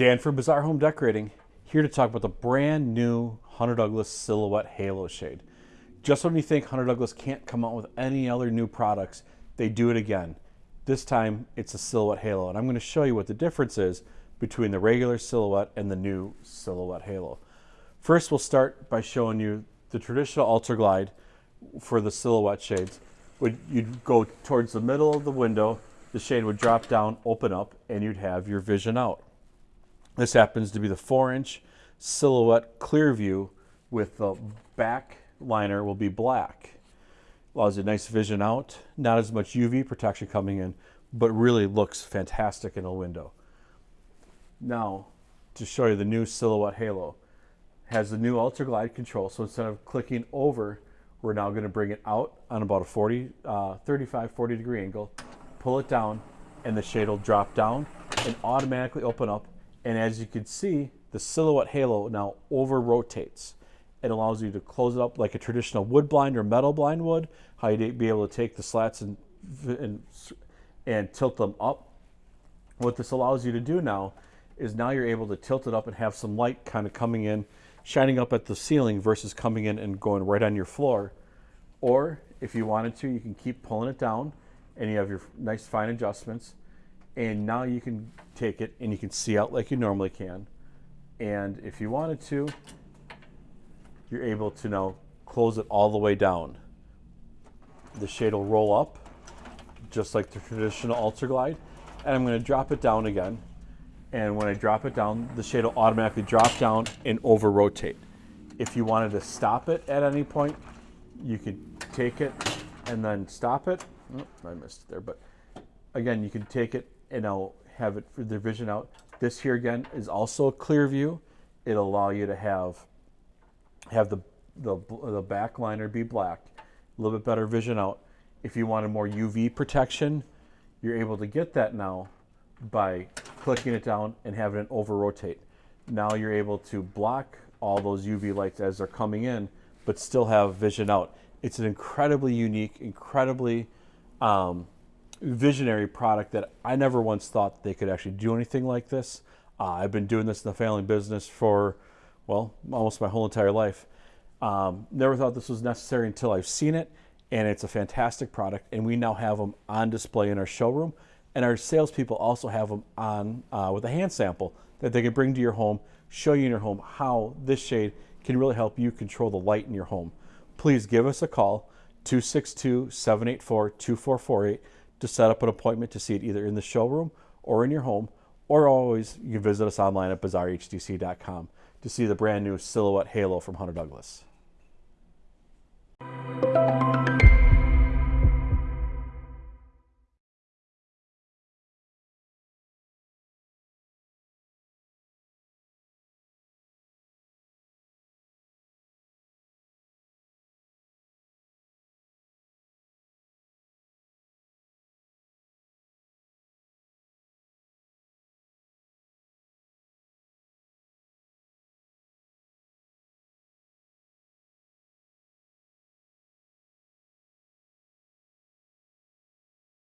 Dan from Bazaar Home Decorating, here to talk about the brand new Hunter Douglas Silhouette Halo Shade. Just when you think Hunter Douglas can't come out with any other new products, they do it again. This time it's a Silhouette Halo, and I'm going to show you what the difference is between the regular Silhouette and the new Silhouette Halo. First, we'll start by showing you the traditional Ultra Glide for the Silhouette shades. You'd go towards the middle of the window, the shade would drop down, open up, and you'd have your vision out. This happens to be the 4-inch Silhouette clear view with the back liner will be black. Allows you nice vision out, not as much UV protection coming in, but really looks fantastic in a window. Now, to show you the new Silhouette Halo. Has the new Ultra Glide control, so instead of clicking over, we're now going to bring it out on about a 40, uh, 35, 40 degree angle, pull it down, and the shade will drop down and automatically open up. And as you can see, the Silhouette Halo now over rotates. It allows you to close it up like a traditional wood blind or metal blind would, how you'd be able to take the slats and, and, and tilt them up. What this allows you to do now is now you're able to tilt it up and have some light kind of coming in, shining up at the ceiling versus coming in and going right on your floor. Or if you wanted to, you can keep pulling it down and you have your nice fine adjustments. And now you can take it and you can see out like you normally can. And if you wanted to, you're able to now close it all the way down. The shade will roll up just like the traditional Ultra Glide. And I'm going to drop it down again. And when I drop it down, the shade will automatically drop down and over rotate. If you wanted to stop it at any point, you could take it and then stop it. Oh, I missed it there, but again, you can take it and I'll have it for the vision out. This here again is also a clear view. It'll allow you to have have the, the, the back liner be black, a little bit better vision out. If you wanted more UV protection, you're able to get that now by clicking it down and having it over rotate. Now you're able to block all those UV lights as they're coming in, but still have vision out. It's an incredibly unique, incredibly um, visionary product that I never once thought they could actually do anything like this. Uh, I've been doing this in the family business for, well, almost my whole entire life. Um, never thought this was necessary until I've seen it, and it's a fantastic product. And we now have them on display in our showroom, and our salespeople also have them on uh, with a hand sample that they can bring to your home, show you in your home how this shade can really help you control the light in your home. Please give us a call, 262 784 2448 to set up an appointment to see it either in the showroom or in your home, or always you can visit us online at bazaarhdc.com to see the brand new Silhouette Halo from Hunter Douglas.